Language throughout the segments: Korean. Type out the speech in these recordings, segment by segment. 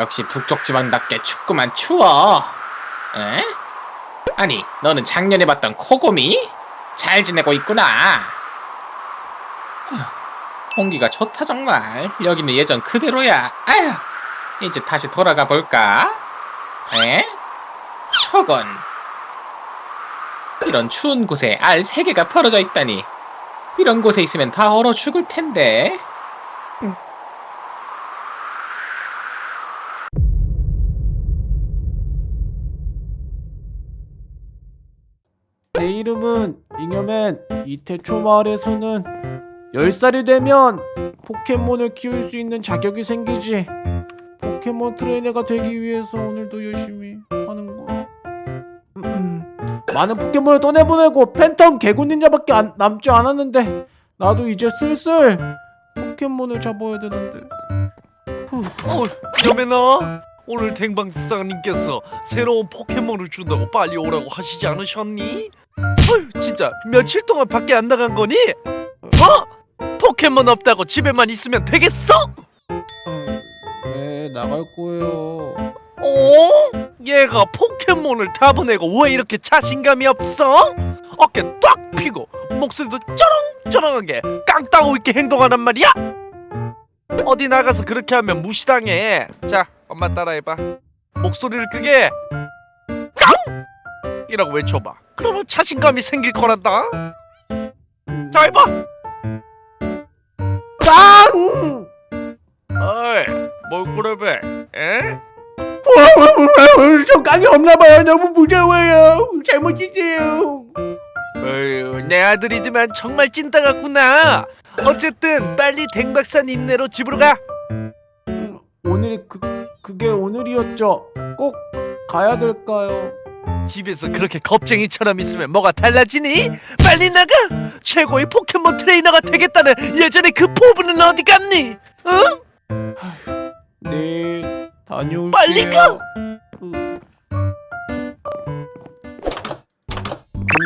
역시 북쪽 지방답게 춥구만 추워. 에? 아니, 너는 작년에 봤던 코곰이? 잘 지내고 있구나. 아, 공기가 좋다 정말. 여기는 예전 그대로야. 아휴, 이제 다시 돌아가 볼까? 에? 저건 이런 추운 곳에 알세 개가 벌어져 있다니. 이런 곳에 있으면 다 얼어 죽을 텐데. 이름은 잉여맨 이태초 마을에서는 10살이 되면 포켓몬을 키울 수 있는 자격이 생기지 포켓몬 트레이너가 되기 위해서 오늘도 열심히 하는 거 음, 음. 많은 포켓몬을 떠내보내고 팬텀 개구 닌자밖에 안, 남지 않았는데 나도 이제 슬슬 포켓몬을 잡아야 되는데 후. 어, 여매나 오늘 댕방사님께서 새로운 포켓몬을 준다고 빨리 오라고 하시지 않으셨니? 어휴, 진짜 며칠 동안 밖에 안 나간 거니? 어? 포켓몬 없다고 집에만 있으면 되겠어? 어, 네 나갈 거예요 어? 얘가 포켓몬을 다 보내고 왜 이렇게 자신감이 없어? 어깨 딱 피고 목소리도 쩌렁쩌렁하게 깡따고 있게 행동하란 말이야? 어디 나가서 그렇게 하면 무시당해 자 엄마 따라해봐. 목소리를 크게. 깡! 이라고 외쳐봐. 그러면 자신감이 생길 거란다. 음, 자 해봐! 깡! 어이 뭘 그러배 에? 저 깡이 없나봐요. 너무 무서워요. 잘못했어요. 어휴 내 아들이지만 정말 찐따 같구나. 어쨌든 빨리 댕박산 임내로 집으로 가. 음, 오늘이었죠 꼭 가야 될까요 집에서 그렇게 겁쟁이처럼 있으면 뭐가 달라지니? 빨리 나가! 최고의 포켓몬 트레이너가 되겠다는 예전의 그 포부는 어디 갔니? 응? 네 다녀올게요 빨리 가!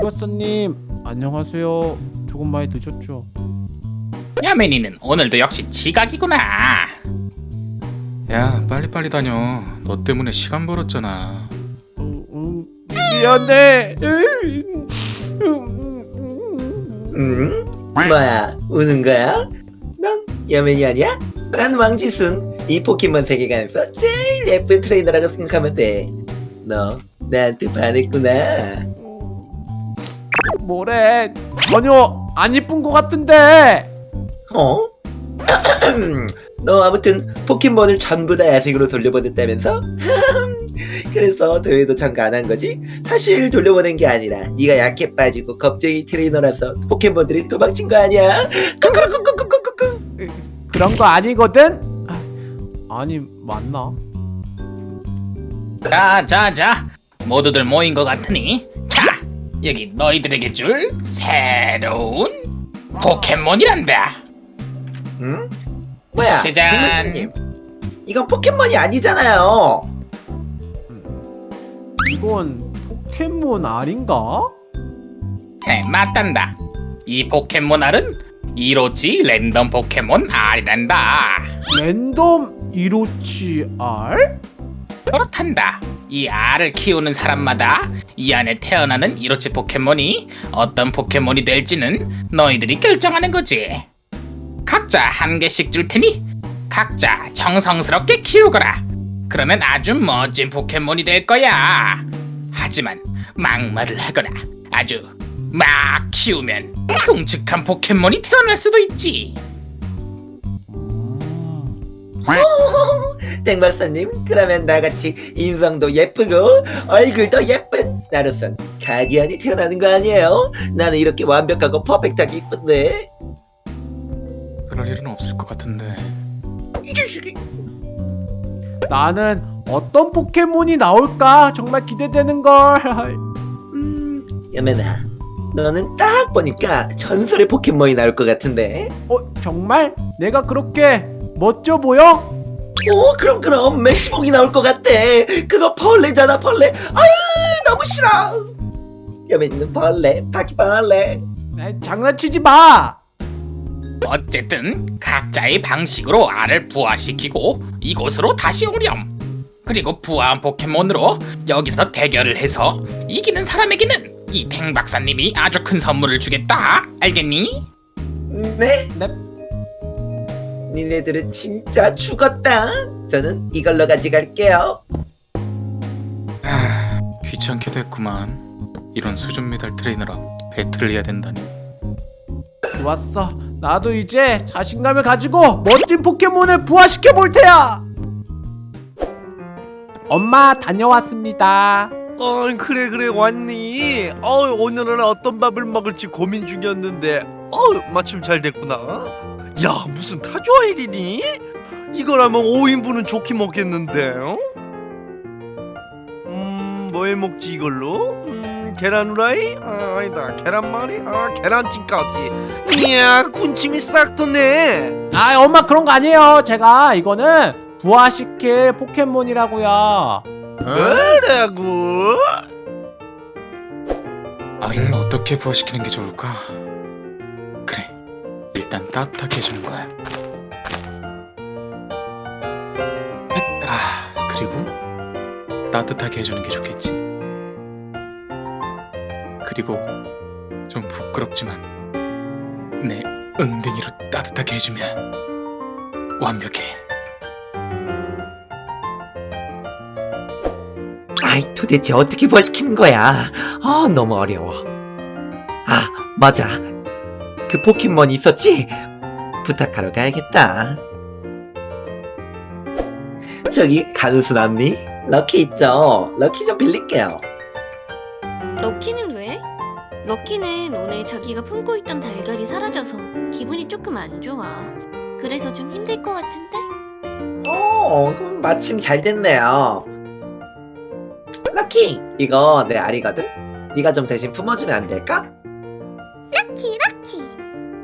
김박사님 안녕하세요 조금 많이 늦었죠 야맨이는 오늘도 역시 지각이구나. 야 빨리빨리 다녀. 너 때문에 시간 벌었잖아. 음, 음, 미안해. 응? 뭐야? 우는 거야? 넌 여맨이 아니야? 난 왕지순. 이 포켓몬 세계관에서 제일 예쁜 트레이너라고 생각하면 돼너 나한테 반했구나. 뭐래? 전혀 안 이쁜 것 같은데. 어? 너 아무튼 포켓몬을 전부 다 야생으로 돌려보냈다면서? 그래서 대회도 참가 안 한 거지? 사실 돌려보낸 게 아니라 네가 약해 빠지고 겁쟁이 트레이너라서 포켓몬들이 도망친 거 아니야? 쿠쿠쿠쿠쿠쿠쿠 그런 거 아니거든 아, 아니 맞나 자, 자, 자. 모두들 모인 것 같으니 자, 여기 너희들에게 줄 새로운 포켓몬이란다. 응? 뭐야? 짜잔. 이건 포켓몬이 아니잖아요. 이건 포켓몬 알인가? 네, 맞단다. 이 포켓몬 알은 이로치 랜덤 포켓몬 알이란다. 랜덤 이로치 알? 그렇단다. 이 알을 키우는 사람마다 이 안에 태어나는 이로치 포켓몬이 어떤 포켓몬이 될지는 너희들이 결정하는 거지. 각자 한 개씩 줄 테니 각자 정성스럽게 키우거라. 그러면 아주 멋진 포켓몬이 될 거야. 하지만 막말을 하거나 아주 막 키우면 흉측한 포켓몬이 태어날 수도 있지. 땡박사님 그러면 나같이 인성도 예쁘고 얼굴도 예쁜 나로선 가디언이 태어나는 거 아니에요? 나는 이렇게 완벽하고 퍼펙트하게 이쁜데 그럴 일은 없을 것 같은데. 나는 어떤 포켓몬이 나올까? 정말 기대되는걸. 음 여매나 너는 딱 보니까 전설의 포켓몬이 나올 것 같은데. 어 정말? 내가 그렇게 멋져 보여? 오 그럼 그럼. 메시복이 나올 것 같대 그거 벌레잖아 벌레. 아유 너무 싫어. 여매는 벌레 바퀴벌레. 장난치지 마 어쨌든 각자의 방식으로 알을 부화시키고 이곳으로 다시 오렴. 그리고 부화한 포켓몬으로 여기서 대결을 해서 이기는 사람에게는 이탱 박사님이 아주 큰 선물을 주겠다. 알겠니? 네? 네. 니네들은 진짜 죽었다. 저는 이걸로 가져갈게요. 하, 귀찮게 됐구만. 이런 수준 미달 트레이너랑 배틀을 해야 된다니. 좋았어. 나도 이제 자신감을 가지고 멋진 포켓몬을 부화시켜 볼 테야. 엄마 다녀왔습니다. 어 그래 그래 왔니? 어 오늘은 어떤 밥을 먹을지 고민 중이었는데 어 마침 잘 됐구나. 야 무슨 타조아일이니? 이거라면 5인분은 좋게 먹겠는데. 어? 음 뭐 해 먹지 이걸로? 음 계란 후라이? 아, 아니다 계란말이? 아 계란찜까지. 이야 군침이 싹 도네. 아 엄마 그런 거 아니에요. 제가 이거는 부화시킬 포켓몬이라고요. 뭐라고? 아이를 어떻게 부화시키는 게 좋을까? 그래, 일단 따뜻하게 해주는 거야. 아, 그리고 따뜻하게 해주는 게 좋겠지. 그리고 좀 부끄럽지만 내 엉덩이로 따뜻하게 해주면 완벽해. 아이 도대체 어떻게 부화시키는 거야? 아 너무 어려워. 아 맞아. 그 포켓몬 있었지? 부탁하러 가야겠다. 저기 가누스 남니? 럭키 있죠? 럭키 좀 빌릴게요. 럭키는 오늘 자기가 품고 있던 달걀이 사라져서 기분이 조금 안 좋아. 그래서 좀 힘들 것 같은데? 어, 그럼 마침 잘 됐네요. 럭키, 이거 내 알이거든? 네가 좀 대신 품어주면 안 될까? 럭키 럭키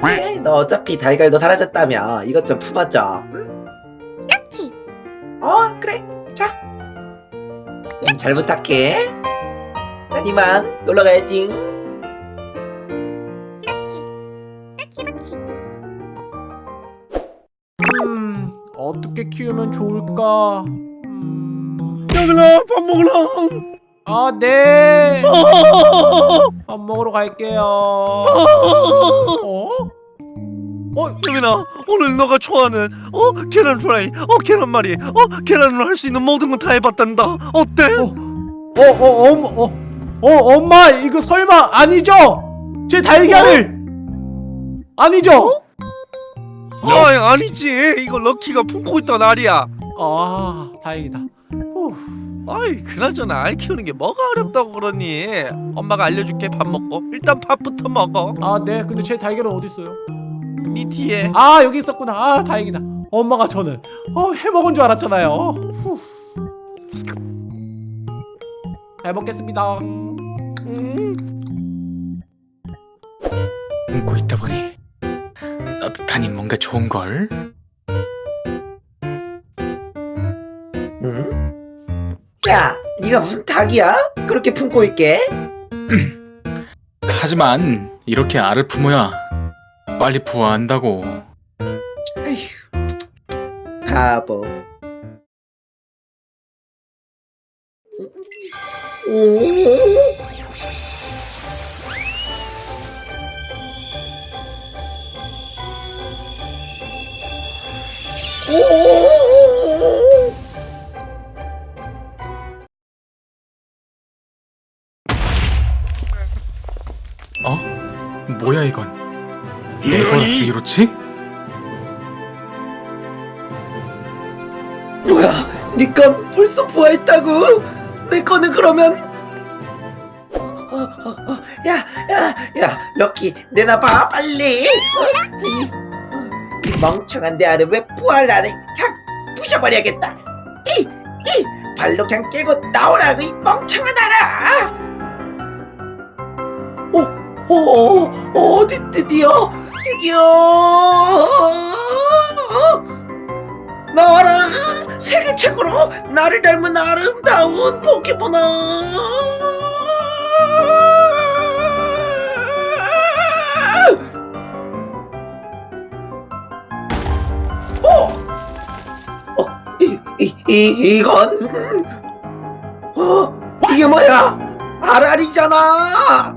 그래, 너 어차피 달걀도 사라졌다며 이것 좀 품어줘. 응? 럭키 어, 그래. 자. 음, 잘 부탁해. 난 이만 놀러 가야지. 음 어떻게 키우면 좋을까? 음... 야들아 밥 먹으라. 아 네. 어! 밥 먹으러 갈게요. 어? 어? 유민아 오늘 너가 좋아하는 어 계란 프라이 어 계란 말이 어 계란으로 할 수 있는 모든 건 다 해봤단다 어때? 어? 어? 어? 엄마 어? 어? 엄마 이거 설마 아니죠? 제 달걀을 아니죠? 아 아니지 이거 럭키가 품고 있던 알이야 아 다행이다. 후. 아이 그나저나 알 키우는 게 뭐가 어렵다고 그러니 엄마가 알려줄게 밥 먹고 일단 밥부터 먹어 아 네. 근데 제 달걀은 어디 있어요? 네 뒤에 아 여기 있었구나. 아 다행이다. 엄마가 저는 어, 해먹은 줄 알았잖아요. 후. 잘 먹겠습니다. 음, 웃고 있다 보니 따뜻하니 뭔가 좋은 걸. 응? 야, 네가 무슨 닭이야? 그렇게 품고 있게? 하지만 이렇게 알을 품어야 빨리 부화한다고. 에휴, 바보. 오, 어? 뭐야 이건? 에버러스 이로치? 뭐야? 니건 벌써 부화했다고? 내 거는 그러면? 어, 어, 어, 야, 야, 야, 럭키, 내놔봐, 빨리. 이, 이 멍청한 내안 해? 그냥 부셔버려야겠다. 이, 이, 발로 그냥 깨고 나오라고 이 멍청한 알아. 오, 오, 드, 드디어, 드디어. 나와라 세계 최고로 나를 닮은 아름다운 포켓몬아 이, 이, 이 이건 어 이게 뭐야 아랄이잖아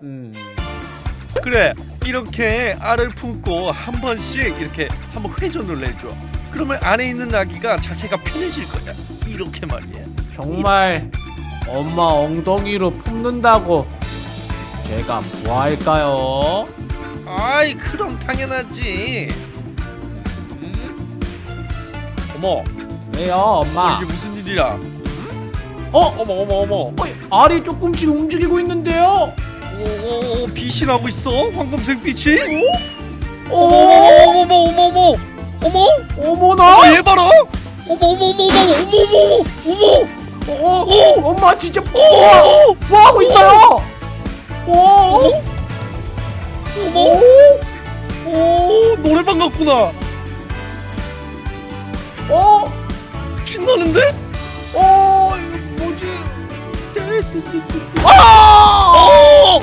음. 그래 이렇게 알을 품고 한 번씩 이렇게 한번 회전을 내줘 그러면 안에 있는 아기가 자세가 편해질 거야 이렇게 말이야 정말 엄마 엉덩이로 품는다고 제가 뭐 할까요? 아이 그럼 당연하지 음? 어머 왜요 엄마? 이게 무슨 일이야 어? 어머 어머 어머 어, 알이 조금씩 움직이고 있는데요? 오, 빛이 나고 있어 황금색 빛이 어? 어머 어머 어머 어머 어머 어머나! 어머 얘 봐라 어머 어머 어머 어머 어머 어머 어, 어, 엄마 진짜 뭐, 뭐 하고 있어요? 어? 어머 오 노래방 같구나 어? 신나는데 어? 이거 뭐지? 아!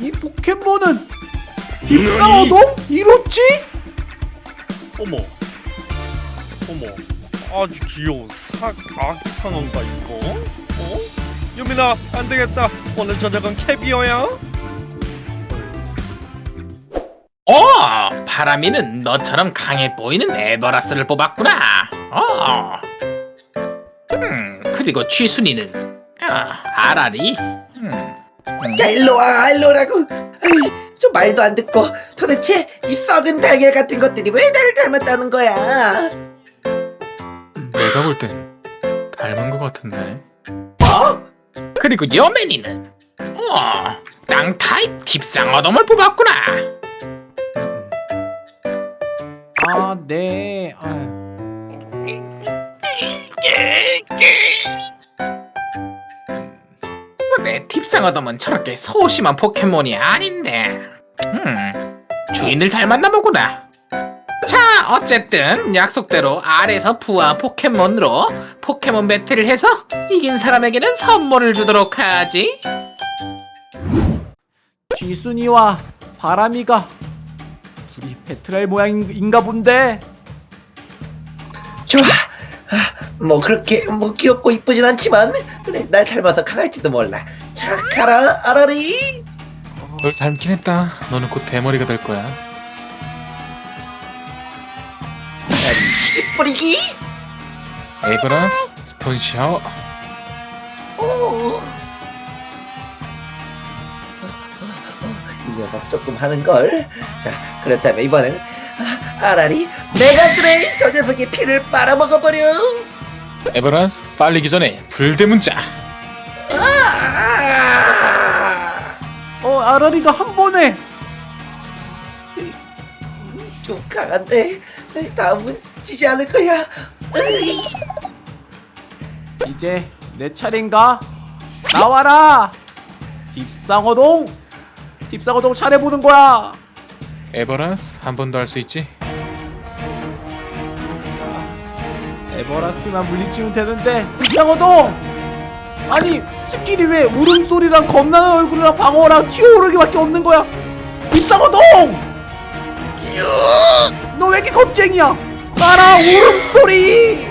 어이 포켓몬은 딥사어동? 이렇지? 어머 어머 아주 귀여운 사, 아기 상어인가 이거 어 유민아 안 되겠다 오늘 저녁은 캐비어야 어, 바람이는 너처럼 강해 보이는 에버라스를 뽑았구나. 어. 음, 그리고 취순이는 아, 아라리. 음. 음. 야 일로와 일로라고 저 말도 안 듣고 도대체 이 썩은 달걀 같은 것들이 왜 나를 닮았다는 거야 내가 볼 땐 닮은 것 같은데. 뭐? 그리고 여맨이는 어, 땅 타입 딥상어돔을 뽑았구나. 아, 네. 아, 내 딥상어돔은 저렇게 소심한 포켓몬이 아닌데. 음, 주인을 닮았나 보구나. 자, 어쨌든 약속대로 아래에서 부하 포켓몬으로 포켓몬 배틀을 해서 이긴 사람에게는 선물을 주도록 하지. 쥐순이와 바람이가 둘이 배틀할 모양인가 본데. 좋아 아, 뭐 그렇게 뭐 귀엽고 이쁘진 않지만 그래 날 닮아서 강할지도 몰라 자 가라 아라리 널 닮긴 했다. 너는 곧 대머리가 될 거야. 아라리 씨뿌리기 에버라스 stone shower. 이 녀석 조금 하는걸 자 그렇다면 이번엔 아, 아라리 mega drain 저 녀석의 피를 빨아먹어버려 에버라스 빨리기 전에 불대문자. 아! 어, 아라리가 한 번에. 좀 강한데 다음은 지지 않을 거야 으이. 이제 내 차례인가? 나와라. 딥상어동. 딥상어동 차례 보는 거야. 에버라스 한 번 더 할 수 있지? 에버라스만 물리치면 되는데 딥상어동. 아니 스킬이 왜 울음소리랑 겁나는 얼굴이랑 방어랑 튀어오르기밖에 없는 거야? 딥상어동. 너 왜 이렇게 겁쟁이야? 따라 울음소리.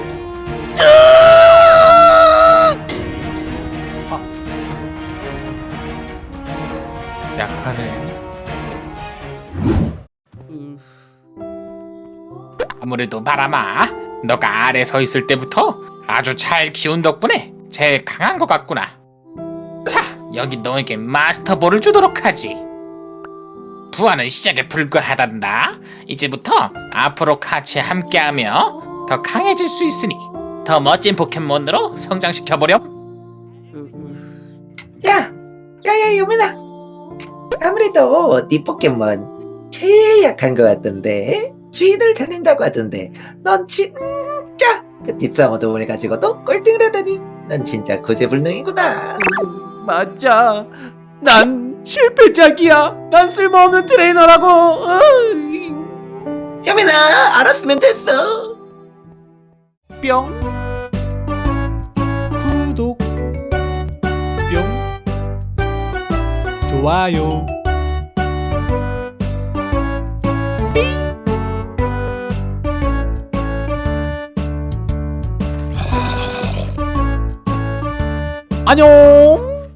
약하네. 으, 아무래도 바람아, 너가 아래 서 있을 때부터 아주 잘 키운 덕분에 제일 강한 것 같구나. 자, 여기 너에게 마스터볼을 주도록 하지. 부하는 시작에 불과하단다. 이제부터 앞으로 같이 함께하며 더 강해질 수 있으니 더 멋진 포켓몬으로 성장시켜보렴. 야, 야야 유민아. 아무래도 네 포켓몬 제일 약한 것 같던데 주인을 다닌다고 하던데 넌 진짜 그 딥상어돔을 가지고도 꼴등을 하다니 넌 진짜 구제불능이구나. 맞아. 난 실패작이야. 난 쓸모없는 트레이너라고. 으이. 유민아 알았으면 됐어. 뿅. 좋아요. 아. 안녕.